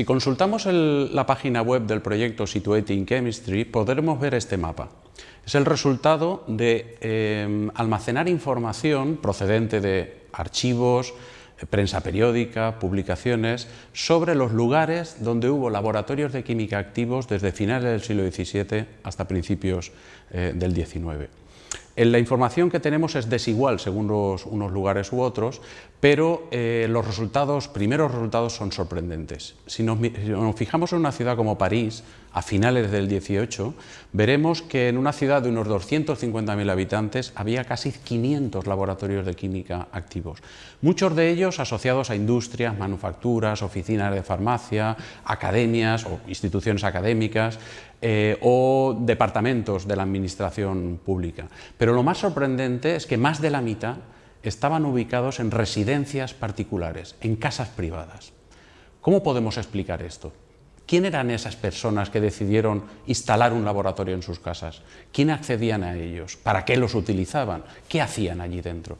Si consultamos la página web del proyecto Situating Chemistry, podremos ver este mapa. Es el resultado de em, almacenar información procedente de archivos, eh, prensa periódica, publicaciones, sobre los lugares donde hubo laboratorios de química activos desde finales del siglo XVII hasta principios eh, del XIX. La información que tenemos es desigual según unos lugares u otros, pero eh, los resultados, primeros resultados son sorprendentes. Si nos, fijamos en una ciudad como París, a finales del 18, veremos que en una ciudad de unos 250.000 habitantes había casi 500 laboratorios de química activos, muchos de ellos asociados a industrias, manufacturas, oficinas de farmacia, academias o instituciones académicas, eh, o departamentos de la administración pública. Pero lo más sorprendente es que más de la mitad estaban ubicados en residencias particulares, en casas privadas. ¿Cómo podemos explicar esto? ¿Quién eran esas personas que decidieron instalar un laboratorio en sus casas? ¿Quién accedían a ellos? ¿Para qué los utilizaban? ¿Qué hacían allí dentro?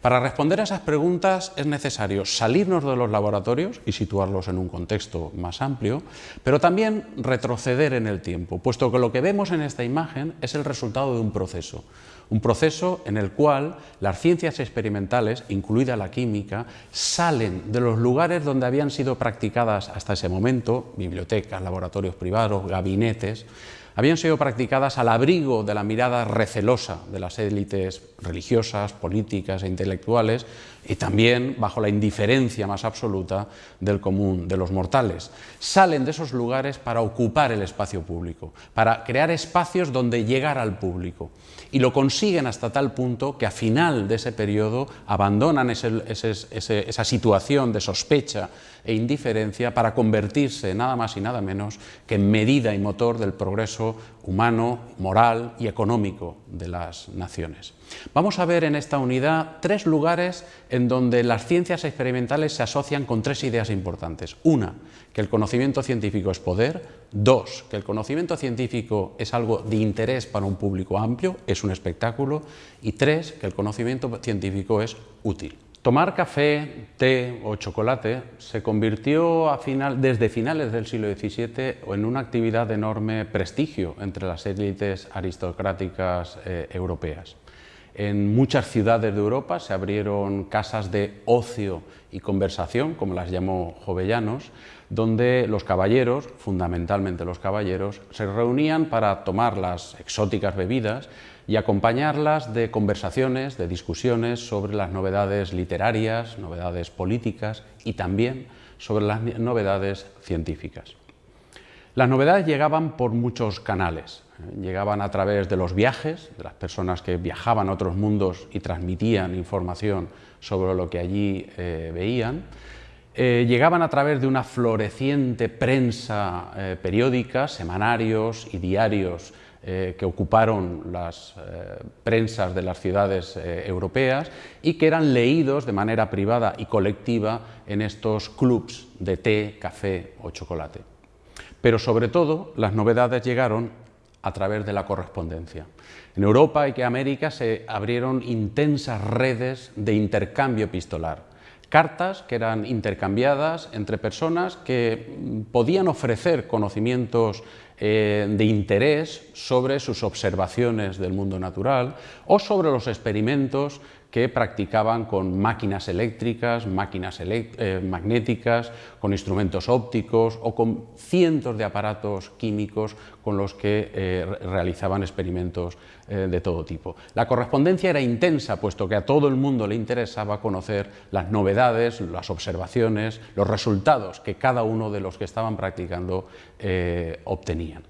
Para responder a esas preguntas es necesario salirnos de los laboratorios y situarlos en un contexto más amplio, pero también retroceder en el tiempo, puesto que lo que vemos en esta imagen es el resultado de un proceso, un proceso en el cual las ciencias experimentales, incluida la química, salen de los lugares donde habían sido practicadas hasta ese momento, bibliotecas, laboratorios privados, gabinetes, habían sido practicadas al abrigo de la mirada recelosa de las élites religiosas, políticas e intelectuales y también bajo la indiferencia más absoluta del común de los mortales. Salen de esos lugares para ocupar el espacio público, para crear espacios donde llegar al público y lo consiguen hasta tal punto que a final de ese periodo abandonan esa situación de sospecha e indiferencia para convertirse nada más y nada menos que en medida y motor del progreso humano, moral y económico de las naciones. Vamos a ver en esta unidad tres lugares donde las ciencias experimentales se asocian con tres ideas importantes. Una, que el conocimiento científico es poder. Dos, que el conocimiento científico es algo de interés para un público amplio, es un espectáculo. Y tres, que el conocimiento científico es útil. Tomar café, té o chocolate se convirtió desde finales del siglo XVII en una actividad de enorme prestigio entre las élites aristocráticas eh, europeas. En muchas ciudades de Europa se abrieron casas de ocio y conversación, como las llamó Jovellanos, donde los caballeros, fundamentalmente los caballeros, se reunían para tomar las exóticas bebidas y acompañarlas de conversaciones, de discusiones sobre las novedades literarias, novedades políticas y también sobre las novedades científicas. Las novedades llegaban por muchos canales, ¿eh? llegaban a través de los viajes, de las personas que viajaban a otros mundos y transmitían información sobre lo que allí eh, veían, eh, llegaban a través de una floreciente prensa periódica, semanarios y diarios eh, que ocuparon las eh, prensas de las ciudades eh, europeas y que eran leídos de manera privada y colectiva en estos clubs de té, café o chocolate. Pero sobre todo las novedades llegaron a través de la correspondencia. En Europa y que América se abrieron intensas redes de intercambio epistolar, cartas que eran intercambiadas entre personas que podían ofrecer conocimientos eh, de interés sobre sus observaciones del mundo natural o sobre los experimentos que practicaban con máquinas eléctricas, máquinas eh, magnéticas, con instrumentos ópticos o con cientos de aparatos químicos con los que eh, realizaban experimentos eh, de todo tipo. La correspondencia era intensa, puesto que a todo el mundo le interesaba conocer las novedades, las observaciones, los resultados que cada uno de los que estaban practicando obtenían.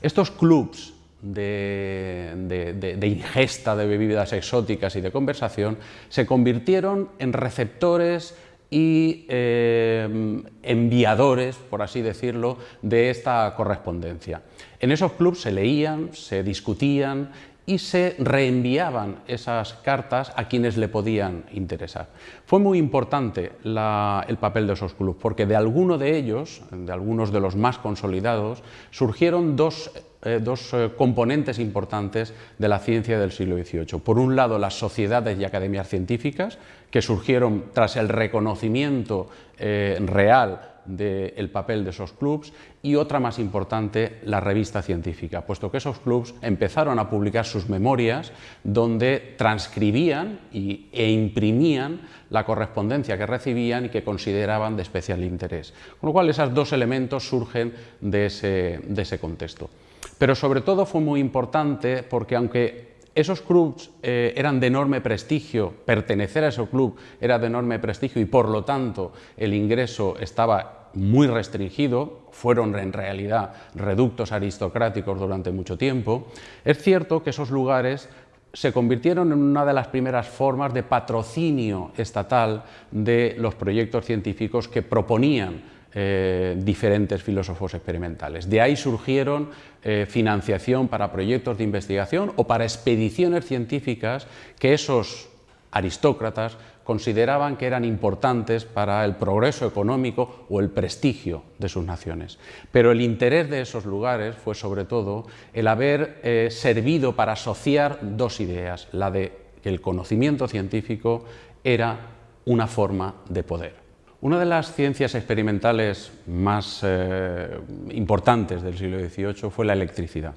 Estos clubs de, ingesta de bebidas exóticas y de conversación, se convirtieron en receptores y eh, enviadores, por así decirlo, de esta correspondencia. En esos clubs se leían, se discutían y se reenviaban esas cartas a quienes le podían interesar. Fue muy importante el papel de esos clubes, porque de alguno de ellos, de algunos de los más consolidados, surgieron dos eh, dos eh, componentes importantes de la ciencia del siglo XVIII. Por un lado, las sociedades y academias científicas, que surgieron tras el reconocimiento eh, real del papel de esos clubs y otra más importante, la revista científica, puesto que esos clubs empezaron a publicar sus memorias donde transcribían e imprimían la correspondencia que recibían y que consideraban de especial interés. Con lo cual, esos dos elementos surgen de ese, de ese contexto. Pero sobre todo fue muy importante porque aunque esos clubs eh, eran de enorme prestigio, pertenecer a ese club era de enorme prestigio y por lo tanto el ingreso estaba muy restringido, fueron en realidad reductos aristocráticos durante mucho tiempo, es cierto que esos lugares se convirtieron en una de las primeras formas de patrocinio estatal de los proyectos científicos que proponían eh, diferentes filósofos experimentales. De ahí surgieron eh, financiación para proyectos de investigación o para expediciones científicas que esos aristócratas consideraban que eran importantes para el progreso económico o el prestigio de sus naciones. Pero el interés de esos lugares fue sobre todo el haber eh, servido para asociar dos ideas, la de que el conocimiento científico era una forma de poder. Una de las ciencias experimentales más eh, importantes del siglo XVIII fue la electricidad.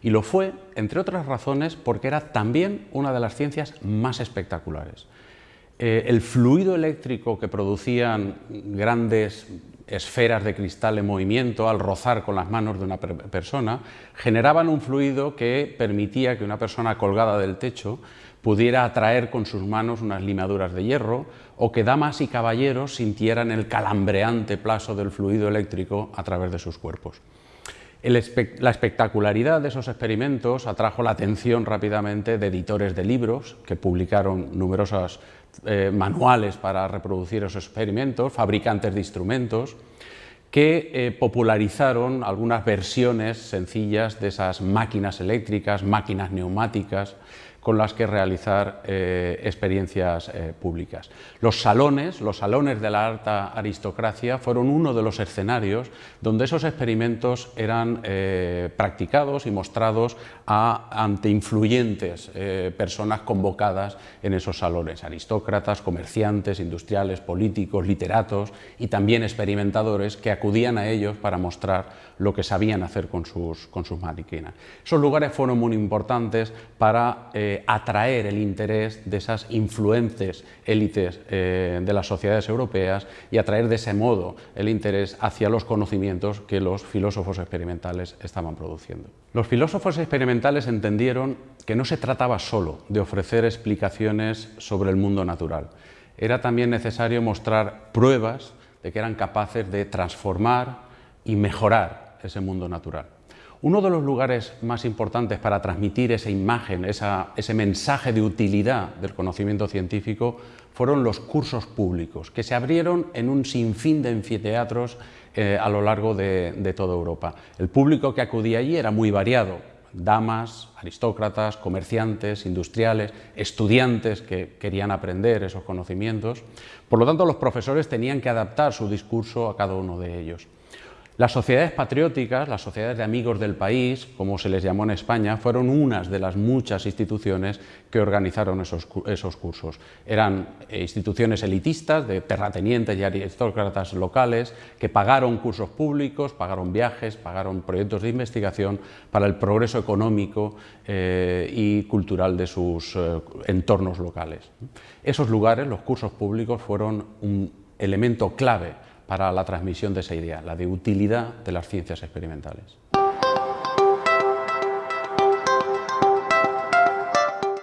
Y lo fue, entre otras razones, porque era también una de las ciencias más espectaculares. Eh, el fluido eléctrico que producían grandes esferas de cristal en movimiento al rozar con las manos de una persona, generaban un fluido que permitía que una persona colgada del techo pudiera atraer con sus manos unas limaduras de hierro o que damas y caballeros sintieran el calambreante plazo del fluido eléctrico a través de sus cuerpos. la espectacularidad de esos experimentos atrajo la atención rápidamente de editores de libros que publicaron numerosos eh, manuales para reproducir esos experimentos, fabricantes de instrumentos, que eh, popularizaron algunas versiones sencillas de esas máquinas eléctricas, máquinas neumáticas, con las que realizar eh, experiencias eh, públicas. Los salones, los salones de la alta aristocracia fueron uno de los escenarios donde esos experimentos eran eh, practicados y mostrados ante influyentes personas convocadas en esos salones, aristócratas, comerciantes, industriales, políticos, literatos y también experimentadores que acudían a ellos para mostrar lo que sabían hacer con sus, con sus máquinas. Esos lugares fueron muy importantes para atraer el interés de esas influentes élites eh, de las sociedades europeas y atraer de ese modo el interés hacia los conocimientos que los filósofos experimentales estaban produciendo. Los filósofos experimentales entendieron que no se trataba solo de ofrecer explicaciones sobre el mundo natural, era también necesario mostrar pruebas de que eran capaces de transformar y mejorar ese mundo natural. Uno de los lugares más importantes para transmitir esa imagen, ese mensaje de utilidad del conocimiento científico fueron los cursos públicos, que se abrieron en un sinfín de anfiteatros eh, a lo largo de, de toda Europa. El público que acudía allí era muy variado, damas, aristócratas, comerciantes, industriales, estudiantes que querían aprender esos conocimientos. Por lo tanto, los profesores tenían que adaptar su discurso a cada uno de ellos. Las sociedades patrióticas, las sociedades de amigos del país, como se les llamó en España, fueron unas de las muchas instituciones que organizaron esos, cursos. Eran eh, instituciones elitistas de terratenientes y aristócratas locales que pagaron cursos públicos, pagaron viajes, pagaron proyectos de investigación para el progreso económico eh, y cultural de sus eh, entornos locales. Esos lugares, los cursos públicos, fueron un elemento clave para la transmisión de esa idea, la de utilidad de las ciencias experimentales.